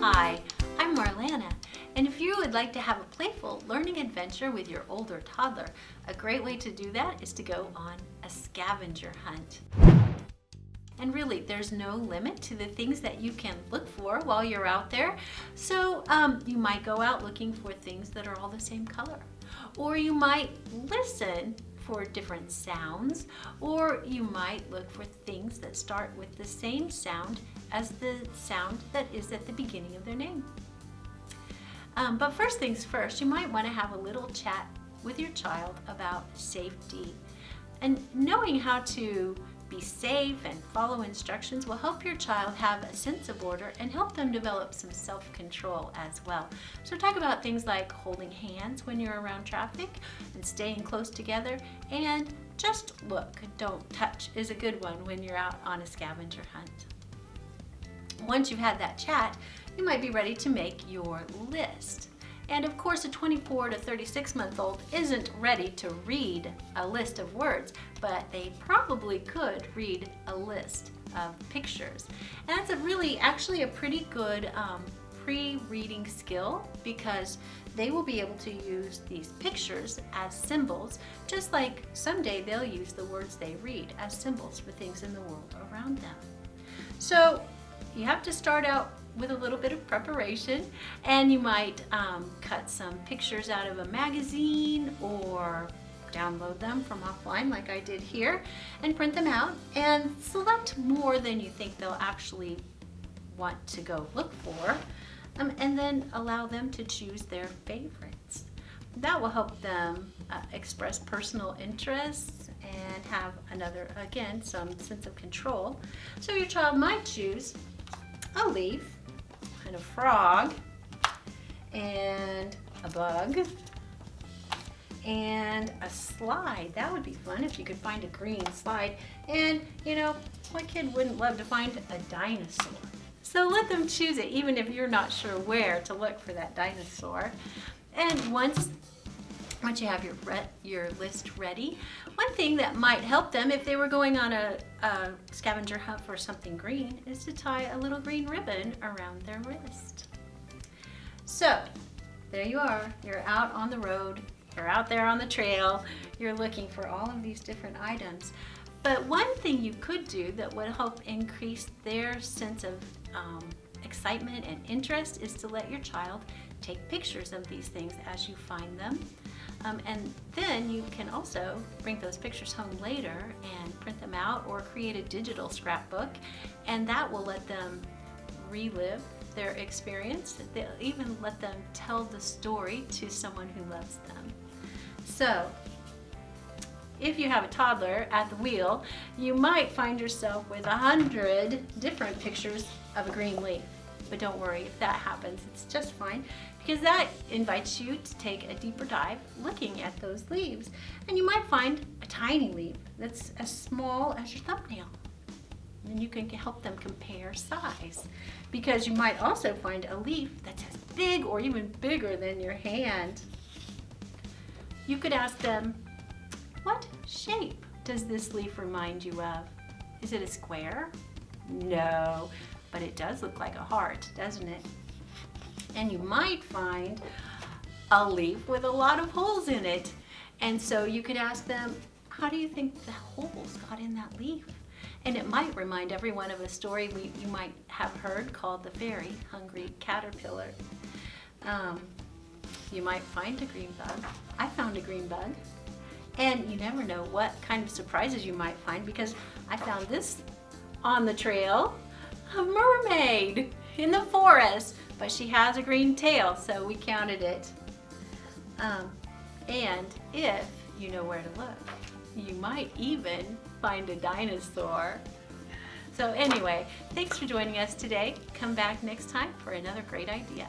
Hi, I'm Marlana, and if you would like to have a playful learning adventure with your older toddler, a great way to do that is to go on a scavenger hunt. And really, there's no limit to the things that you can look for while you're out there. So um, you might go out looking for things that are all the same color. Or you might listen for different sounds, or you might look for things that start with the same sound as the sound that is at the beginning of their name. Um, but first things first, you might want to have a little chat with your child about safety. And knowing how to be safe and follow instructions will help your child have a sense of order and help them develop some self-control as well. So talk about things like holding hands when you're around traffic and staying close together and just look, don't touch is a good one when you're out on a scavenger hunt. Once you've had that chat, you might be ready to make your list. And of course, a 24 to 36 month old isn't ready to read a list of words, but they probably could read a list of pictures. And that's a really, actually a pretty good um, pre-reading skill because they will be able to use these pictures as symbols, just like someday they'll use the words they read as symbols for things in the world around them. So you have to start out with a little bit of preparation and you might um, cut some pictures out of a magazine or download them from offline like I did here and print them out and select more than you think they'll actually want to go look for um, and then allow them to choose their favorites. That will help them uh, express personal interests and have another, again, some sense of control. So your child might choose a leaf and a frog and a bug and a slide. That would be fun if you could find a green slide. And you know, what kid wouldn't love to find a dinosaur? So let them choose it even if you're not sure where to look for that dinosaur. And once once you have your, your list ready, one thing that might help them if they were going on a, a scavenger hunt for something green is to tie a little green ribbon around their wrist. So there you are, you're out on the road, you're out there on the trail, you're looking for all of these different items. But one thing you could do that would help increase their sense of um, excitement and interest is to let your child take pictures of these things as you find them. Um, and then you can also bring those pictures home later and print them out or create a digital scrapbook and that will let them relive their experience. They'll even let them tell the story to someone who loves them. So if you have a toddler at the wheel, you might find yourself with a hundred different pictures of a green leaf. But don't worry, if that happens, it's just fine because that invites you to take a deeper dive looking at those leaves. And you might find a tiny leaf that's as small as your thumbnail. And you can help them compare size because you might also find a leaf that's as big or even bigger than your hand. You could ask them, what shape does this leaf remind you of? Is it a square? No, but it does look like a heart, doesn't it? And you might find a leaf with a lot of holes in it. And so you could ask them, how do you think the holes got in that leaf? And it might remind everyone of a story we, you might have heard called The Very Hungry Caterpillar. Um, you might find a green bug. I found a green bug. And you never know what kind of surprises you might find because I found this on the trail, a mermaid in the forest, but she has a green tail, so we counted it. Um, and if you know where to look, you might even find a dinosaur. So anyway, thanks for joining us today. Come back next time for another great idea.